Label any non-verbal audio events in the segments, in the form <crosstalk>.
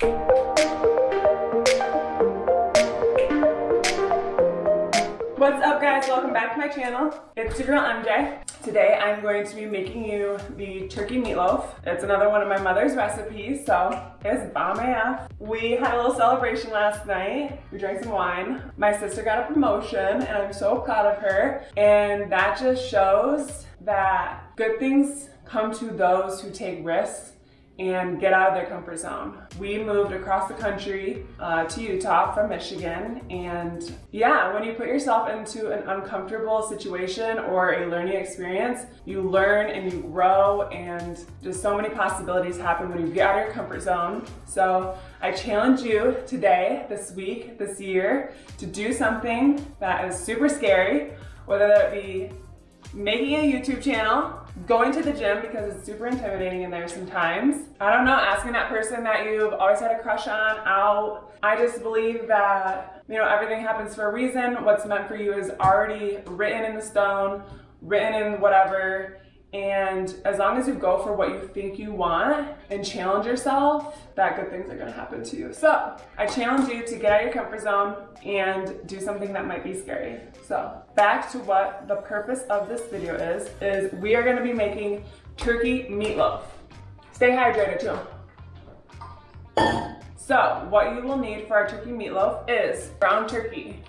What's up guys? Welcome back to my channel. It's your girl MJ. Today I'm going to be making you the turkey meatloaf. It's another one of my mother's recipes, so it's bomb AF. We had a little celebration last night. We drank some wine. My sister got a promotion and I'm so proud of her. And that just shows that good things come to those who take risks and get out of their comfort zone. We moved across the country uh, to Utah from Michigan and yeah, when you put yourself into an uncomfortable situation or a learning experience, you learn and you grow and just so many possibilities happen when you get out of your comfort zone. So I challenge you today, this week, this year, to do something that is super scary, whether that be making a YouTube channel, going to the gym because it's super intimidating in there sometimes. I don't know, asking that person that you've always had a crush on out. I just believe that, you know, everything happens for a reason. What's meant for you is already written in the stone, written in whatever, and as long as you go for what you think you want and challenge yourself, that good things are gonna happen to you. So I challenge you to get out of your comfort zone and do something that might be scary. So back to what the purpose of this video is, is we are gonna be making turkey meatloaf. Stay hydrated too. So what you will need for our turkey meatloaf is ground turkey,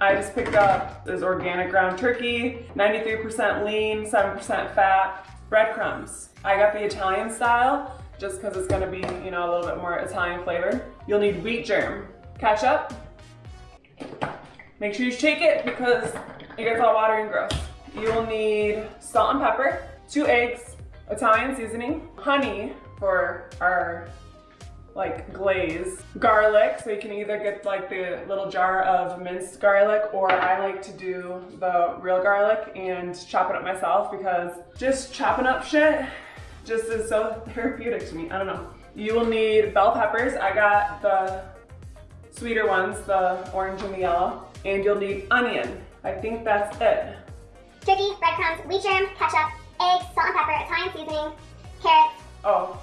I just picked up this organic ground turkey, 93% lean, 7% fat, breadcrumbs. I got the Italian style just because it's gonna be, you know, a little bit more Italian flavor. You'll need wheat germ, ketchup. Make sure you shake it because it gets all watery and gross. You will need salt and pepper, two eggs, Italian seasoning, honey for our like glaze. Garlic, so you can either get like the little jar of minced garlic or I like to do the real garlic and chop it up myself because just chopping up shit just is so <laughs> therapeutic to me. I don't know. You will need bell peppers. I got the sweeter ones, the orange and the yellow. And you'll need onion. I think that's it. Turkey, breadcrumbs, wheat germ, ketchup, eggs, salt and pepper, Italian seasoning, carrots. Oh,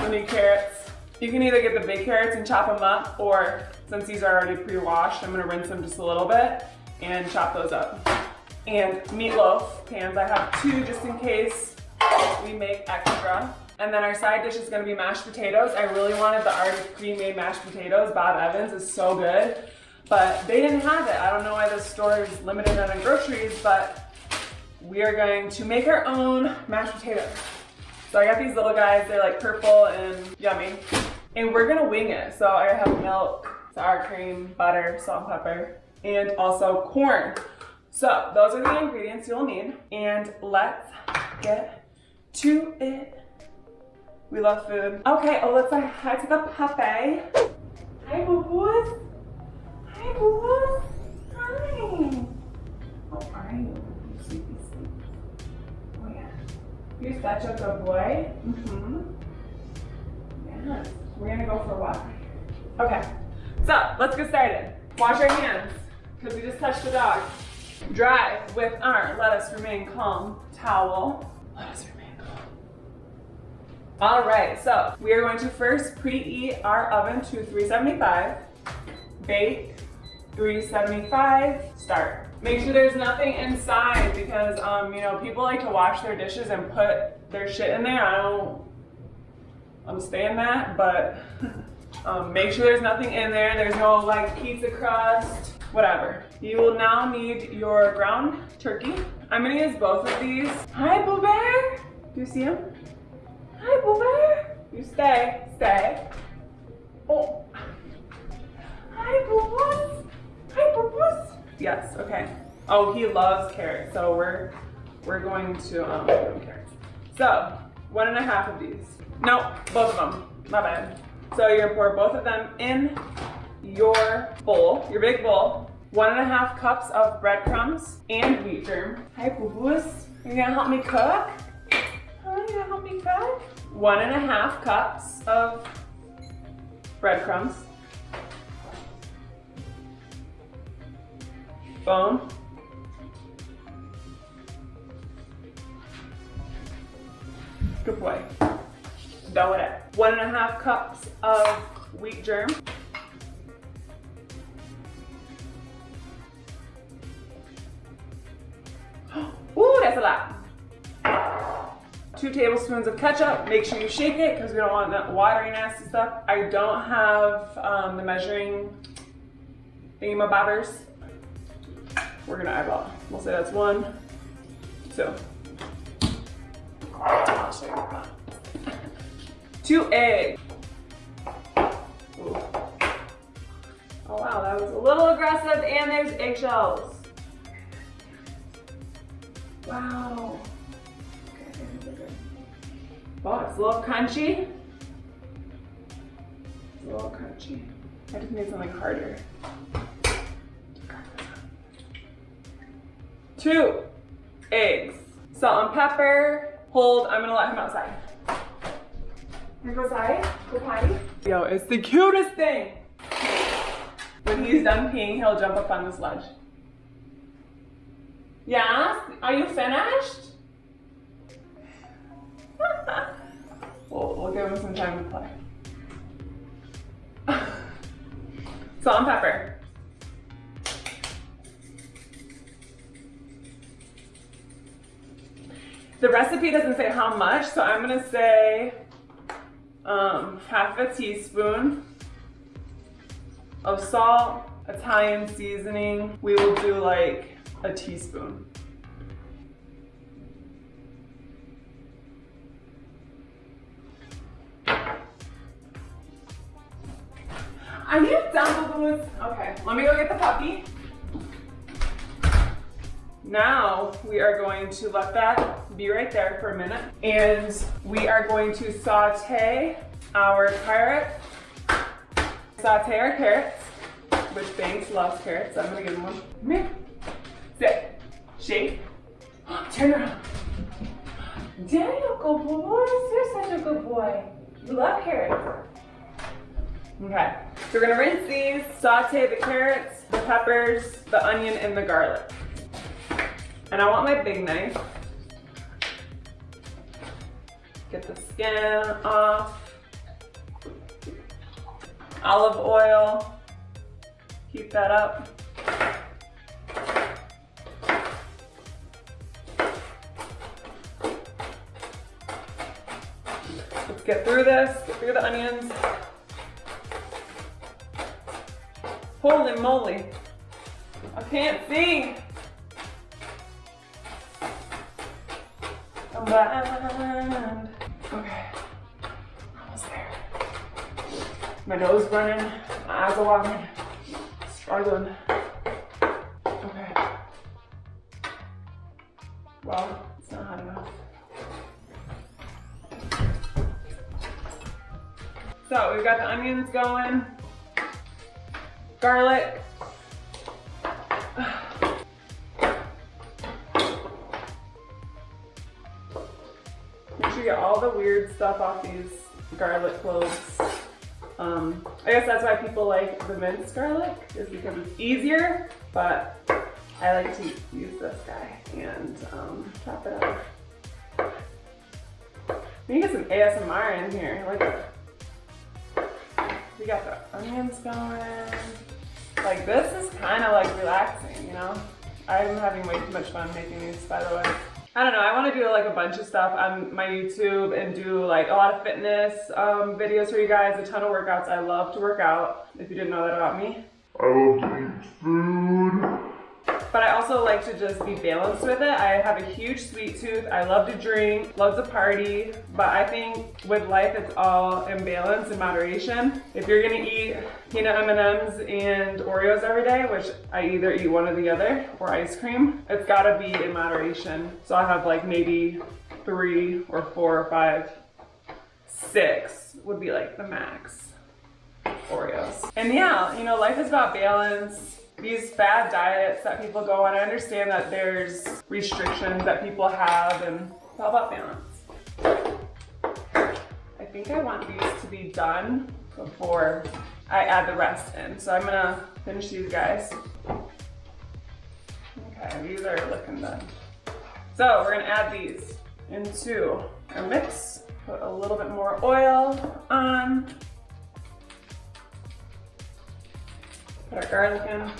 you'll need carrots. You can either get the big carrots and chop them up, or since these are already pre-washed, I'm gonna rinse them just a little bit and chop those up. And meatloaf pans, I have two just in case we make extra. And then our side dish is gonna be mashed potatoes. I really wanted the already pre-made mashed potatoes. Bob Evans is so good, but they didn't have it. I don't know why the store is limited on groceries, but we are going to make our own mashed potatoes. So I got these little guys, they're like purple and yummy. And we're gonna wing it. So I have milk, sour cream, butter, salt and pepper, and also corn. So those are the ingredients you'll need. And let's get to it. We love food. Okay, oh, let's um, say hi to the puppy. Hi, boo-boos. Hi, boo-boos. Hi. How are you? You're such a good boy. Mm-hmm. Yes. We're gonna go for a walk. Okay. So let's get started. Wash our hands because we just touched the dog. Dry with our let us remain calm towel. Let us remain calm. All right, so we are going to first preheat our oven to 375. Bake 375. Start. Make sure there's nothing inside because, um, you know, people like to wash their dishes and put their shit in there. I don't understand that, but <laughs> um, make sure there's nothing in there. There's no like pizza crust, whatever. You will now need your ground turkey. I'm gonna use both of these. Hi, Boo Bear. Do you see him? Hi, Boo Bear. You stay, stay. Oh. Hi, Boo. Hi, Boo Boo. Yes, okay. Oh, he loves carrots, so we're we're going to um carrots. So one and a half of these. No, both of them. My bad. So you're gonna pour both of them in your bowl, your big bowl. One and a half cups of breadcrumbs and wheat germ. Hi, boo-boos. You gonna help me cook? Huh? You gonna help me cook? One and a half cups of breadcrumbs. Bone. Good boy. Done with it. One and a half cups of wheat germ. <gasps> Ooh, that's a lot. Two tablespoons of ketchup. Make sure you shake it because we don't want that watery, nasty stuff. I don't have um, the measuring thingamabobbers. We're gonna eyeball. We'll say that's one, you. Two eggs. Ooh. Oh wow, that was a little aggressive and there's eggshells. Wow. Oh, it's a little crunchy. It's a little crunchy. I just need something harder. Two eggs, salt and pepper. Hold, I'm gonna let him outside. Here go outside, go potty. Yo, it's the cutest thing. When he's done peeing, he'll jump up on the sledge. Yeah? Are you finished? <laughs> we'll, we'll give him some time to play. <laughs> Salt and pepper. The recipe doesn't say how much, so I'm gonna say um, half a teaspoon of salt, Italian seasoning. We will do like a teaspoon. Are you done with? Okay, let me go get the puppy. Now we are going to let that be right there for a minute. And we are going to saute our carrot, saute our carrots, which Banks loves carrots. I'm gonna give him one. Come here. Sit. Shake. Turn around. Daniel, good boy. You're such a good boy. You love carrots. Okay, so we're gonna rinse these, saute the carrots, the peppers, the onion, and the garlic. And I want my big knife. Get the skin off. Olive oil. Keep that up. Let's get through this, get through the onions. Holy moly. I can't see. Combined. Okay. Almost there. My nose running, my eyes are watering, struggling. Okay. Well, it's not hot enough. So we've got the onions going garlic. Off these garlic cloves. Um, I guess that's why people like the minced garlic, is because it's easier, but I like to use this guy and um, chop it up. You get some ASMR in here. Like, we got the onions going. Like this is kind of like relaxing, you know? I'm having way too much fun making these, by the way. I don't know, I want to do like a bunch of stuff on my YouTube and do like a lot of fitness um, videos for you guys, a ton of workouts. I love to work out, if you didn't know that about me. I love to eat food. But I also like to just be balanced with it. I have a huge sweet tooth. I love to drink, love to party. But I think with life, it's all in balance and moderation. If you're gonna eat peanut M&Ms and Oreos every day, which I either eat one or the other, or ice cream, it's gotta be in moderation. So I have like maybe three or four or five, six would be like the max Oreos. And yeah, you know, life is about balance these bad diets that people go on, I understand that there's restrictions that people have and it's all about balance. I think I want these to be done before I add the rest in. So I'm gonna finish these guys. Okay, these are looking done. So we're gonna add these into our mix. Put a little bit more oil on. Put our garlic in.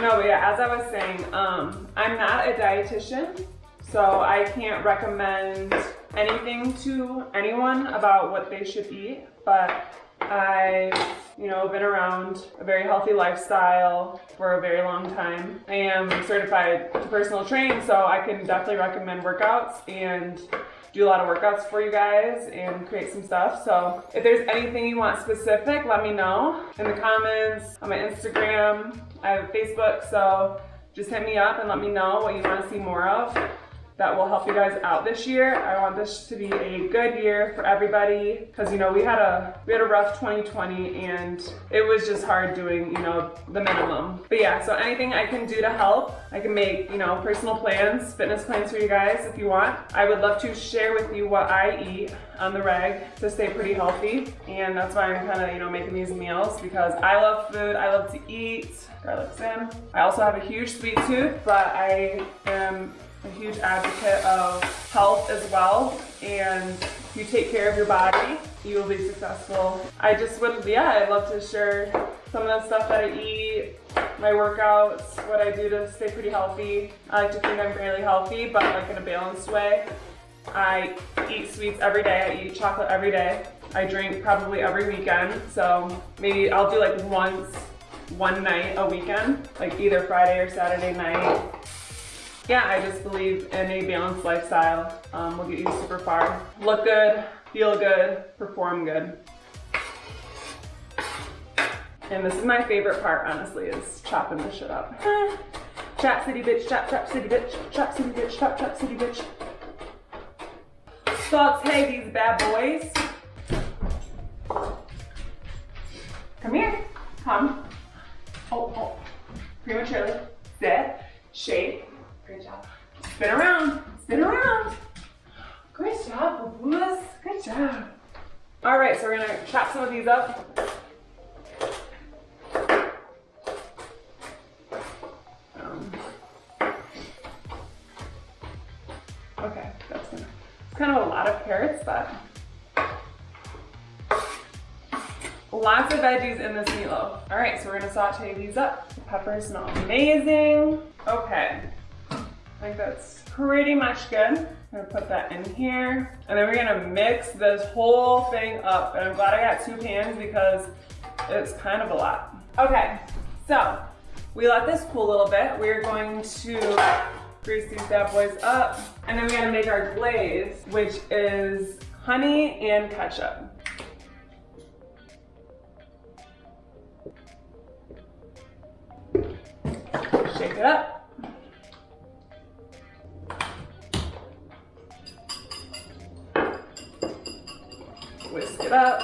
No, but yeah, as I was saying, um, I'm not a dietitian, so I can't recommend anything to anyone about what they should eat, but I've, you know, been around a very healthy lifestyle for a very long time. I am certified to personal train, so I can definitely recommend workouts and do a lot of workouts for you guys and create some stuff. So if there's anything you want specific, let me know in the comments, on my Instagram. I have Facebook, so just hit me up and let me know what you want to see more of that will help you guys out this year. I want this to be a good year for everybody because you know we had a we had a rough 2020 and it was just hard doing you know the minimum. But yeah, so anything I can do to help, I can make you know personal plans, fitness plans for you guys if you want. I would love to share with you what I eat on the reg to stay pretty healthy and that's why I'm kind of you know making these meals because I love food, I love to eat. garlic in. I also have a huge sweet tooth, but I am a huge advocate of health as well. And if you take care of your body, you will be successful. I just would, yeah, I'd love to share some of the stuff that I eat, my workouts, what I do to stay pretty healthy. I like to think I'm fairly healthy, but like in a balanced way. I eat sweets every day. I eat chocolate every day. I drink probably every weekend. So maybe I'll do like once, one night a weekend, like either Friday or Saturday night yeah, I just believe in a balanced lifestyle um, will get you super far. Look good, feel good, perform good. And this is my favorite part, honestly, is chopping this shit up. <laughs> chop city bitch, chop, chop city bitch, chop city bitch, chop, chop city bitch. Saute these bad boys. Come here, come. Oh, oh, prematurely. Sit, shape, Great job. Spin around. Spin around. Great job, Babulas. Good job. All right, so we're gonna chop some of these up. Um, okay, that's gonna, it's kind of a lot of carrots, but lots of veggies in this meatloaf. All right, so we're gonna saute these up. The peppers smell amazing. Okay, I think that's pretty much good. I'm gonna put that in here. And then we're gonna mix this whole thing up. And I'm glad I got two pans because it's kind of a lot. Okay, so we let this cool a little bit. We're going to grease these bad boys up. And then we're gonna make our glaze, which is honey and ketchup. Shake it up. Up.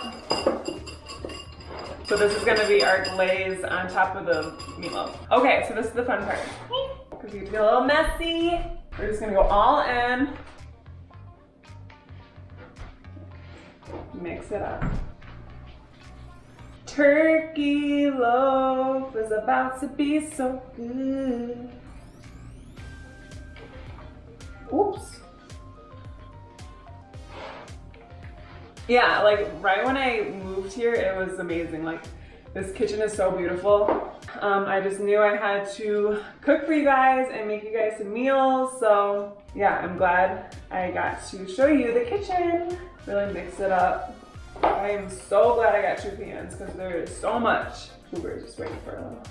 So this is gonna be our glaze on top of the meatloaf. Okay, so this is the fun part. Because you get a little messy. We're just gonna go all in. Mix it up. Turkey loaf is about to be so good. Oops. Yeah, like right when I moved here, it was amazing. Like this kitchen is so beautiful. Um, I just knew I had to cook for you guys and make you guys some meals. So yeah, I'm glad I got to show you the kitchen. Really mix it up. I am so glad I got two pans because there is so much. Uber is just waiting for a little.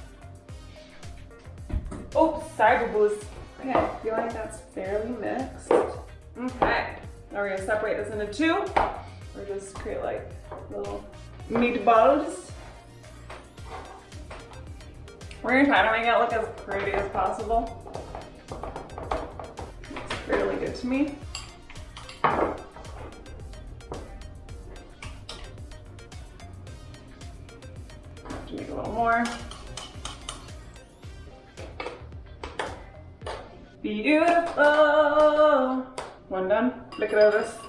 Oh, sorry, boo Okay, I feel like that's fairly mixed. Okay, now we're gonna separate this into two or just create like little meatballs. We're gonna try to make it look as pretty as possible. Looks fairly good to me. make a little more. Beautiful. One done. Look at all this.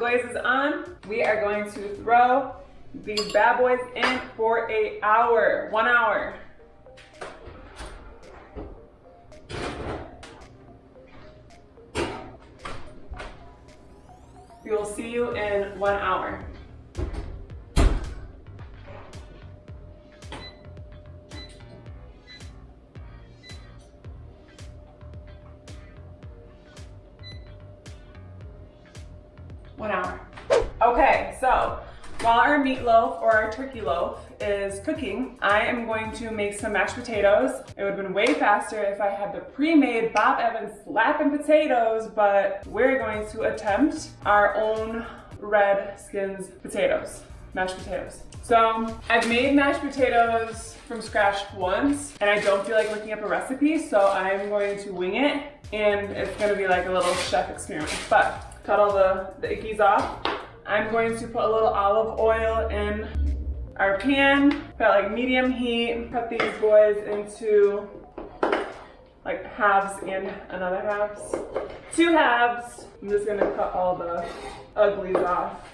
Glaze is on. We are going to throw these bad boys in for a hour, one hour. Okay, so while our meatloaf or our turkey loaf is cooking, I am going to make some mashed potatoes. It would have been way faster if I had the pre-made Bob Evans slapping potatoes, but we're going to attempt our own red skins potatoes, mashed potatoes. So I've made mashed potatoes from scratch once and I don't feel like looking up a recipe, so I'm going to wing it and it's gonna be like a little chef experiment. But cut all the, the ickies off. I'm going to put a little olive oil in our pan, put like medium heat, cut these boys into like halves and another halves. Two halves. I'm just gonna cut all the uglies off.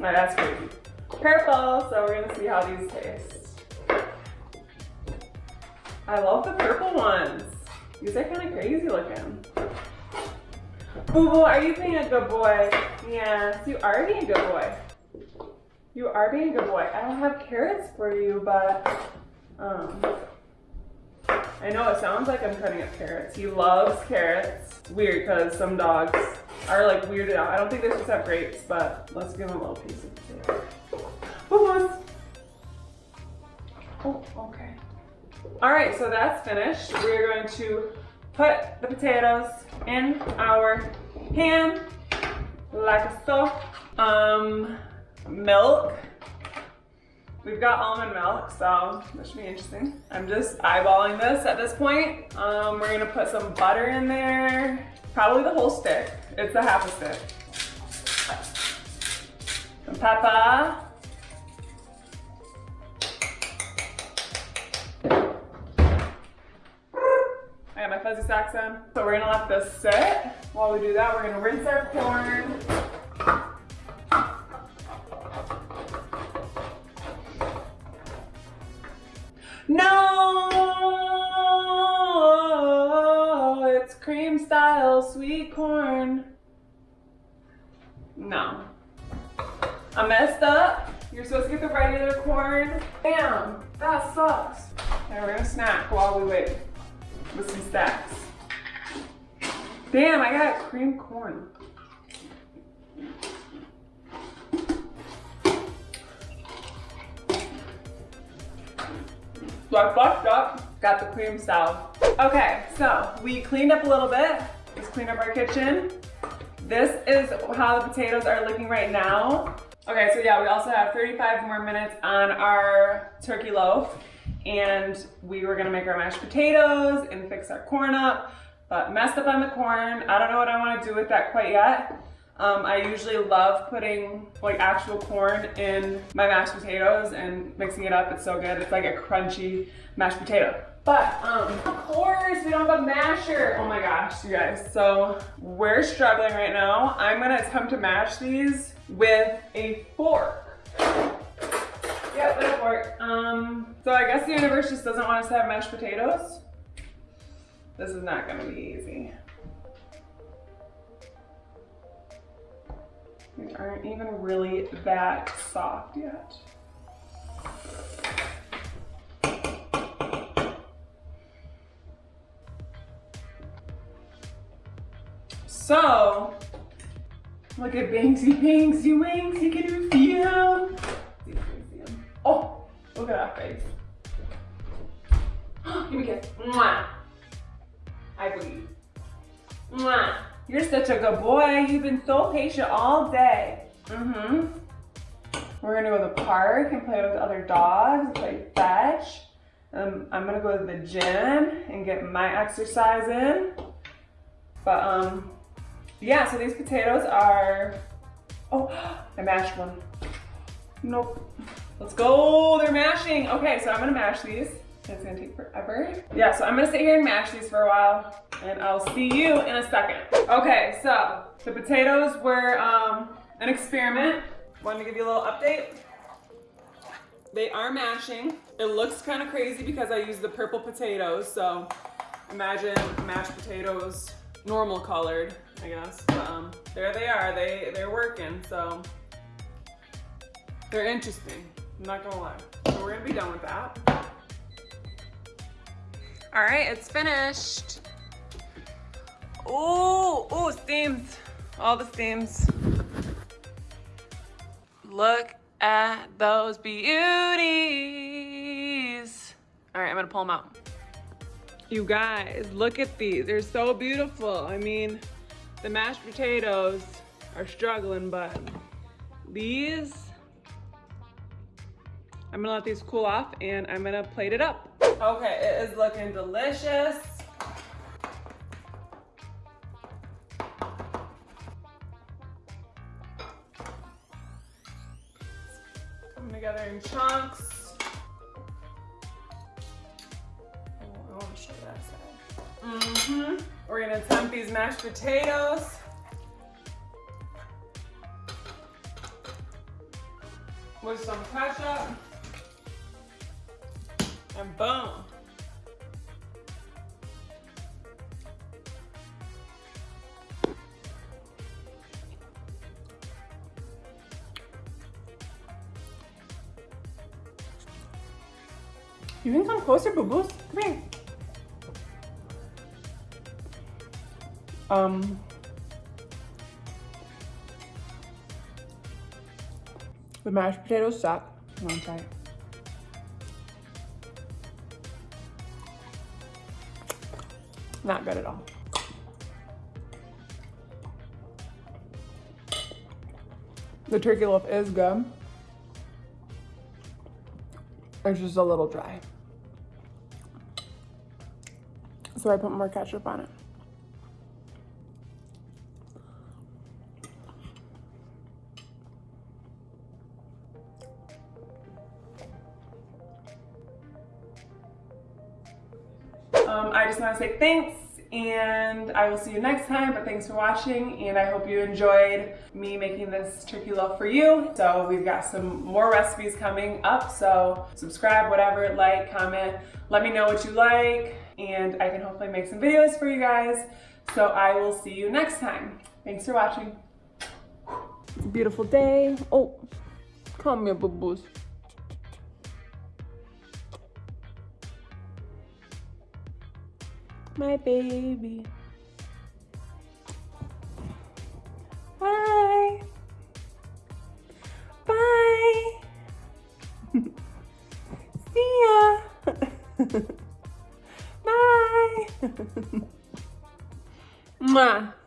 Now that's crazy. Purple, so we're gonna see how these taste. I love the purple ones. These are kind of crazy looking. Boo boo, are you being a good boy? Yes, you are being a good boy. You are being a good boy. I don't have carrots for you, but um, I know it sounds like I'm cutting up carrots. He loves carrots. Weird because some dogs are like weirded out. I don't think supposed to have grapes, but let's give him a little piece of potato. Boo boos. Oh, okay. All right, so that's finished. We're going to put the potatoes in our pan like so. Um, milk. We've got almond milk, so this should be interesting. I'm just eyeballing this at this point. Um, we're gonna put some butter in there. Probably the whole stick. It's a half a stick. Some pepper. Fuzzy socks on. So we're gonna let this sit. While we do that, we're gonna rinse our corn. No, it's cream style sweet corn. No. I messed up. You're supposed to get the regular corn. Damn, that sucks. Okay, we're gonna snack while we wait with some stacks. Damn, I got cream corn. So I fucked up, got the cream style. Okay, so we cleaned up a little bit. Let's clean up our kitchen. This is how the potatoes are looking right now. Okay, so yeah, we also have 35 more minutes on our turkey loaf and we were gonna make our mashed potatoes and fix our corn up, but messed up on the corn. I don't know what I wanna do with that quite yet. Um, I usually love putting like actual corn in my mashed potatoes and mixing it up. It's so good. It's like a crunchy mashed potato. But um, of course we don't have a masher. Oh my gosh, you guys. So we're struggling right now. I'm gonna attempt to mash these with a fork. Yep, a fork. Um, so I guess the universe just doesn't want us to have mashed potatoes. This is not gonna be easy. These aren't even really that soft yet. So, look at Banksy, Banksy, Banksy, can you feel Oh, look at that face. <gasps> Give me a kiss. Mwah. I believe. Mwah. You're such a good boy. You've been so patient all day. Mm-hmm. We're gonna go to the park and play with other dogs, play fetch. Um, I'm gonna go to the gym and get my exercise in. But um, yeah, so these potatoes are, oh, <gasps> I mashed one. Nope. Let's go, they're mashing. Okay, so I'm gonna mash these. It's gonna take forever. Yeah, so I'm gonna sit here and mash these for a while and I'll see you in a second. Okay, so the potatoes were um, an experiment. Wanted to give you a little update. They are mashing. It looks kind of crazy because I use the purple potatoes, so imagine mashed potatoes, normal colored, I guess. But, um, there they are, they, they're working, so they're interesting, I'm not gonna lie. So we're gonna be done with that. All right, it's finished. Oh, oh, steams, all the steams. Look at those beauties. All right, I'm gonna pull them out. You guys, look at these. They're so beautiful. I mean, the mashed potatoes are struggling, but these, I'm gonna let these cool off and I'm gonna plate it up. Okay, it is looking delicious. Coming together in chunks. Oh, I want to show that side. Mm-hmm. We're gonna attempt these mashed potatoes. With some ketchup. And boom. You can come closer, boo boos. Come here. Um. The mashed potatoes suck. Come on, try Not good at all. The turkey loaf is good. It's just a little dry. So I put more ketchup on it. Um, I to say thanks and I will see you next time, but thanks for watching and I hope you enjoyed me making this turkey loaf for you. So we've got some more recipes coming up, so subscribe, whatever, like, comment, let me know what you like and I can hopefully make some videos for you guys. So I will see you next time. Thanks for watching. It's a beautiful day. Oh, come here, boo-boos. My baby. Bye. Bye. <laughs> See ya. <laughs> Bye. <laughs> Mwah.